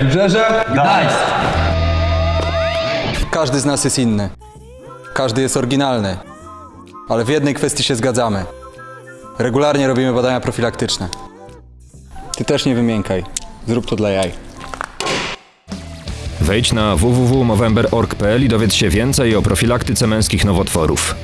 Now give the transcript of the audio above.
Wybrzeże? Gdańsk. Każdy z nas jest inny. Każdy jest oryginalny. Ale w jednej kwestii się zgadzamy. Regularnie robimy badania profilaktyczne. Ty też nie wymiękaj. Zrób to dla jaj. Wejdź na www.movember.org.pl i dowiedz się więcej o profilaktyce męskich nowotworów.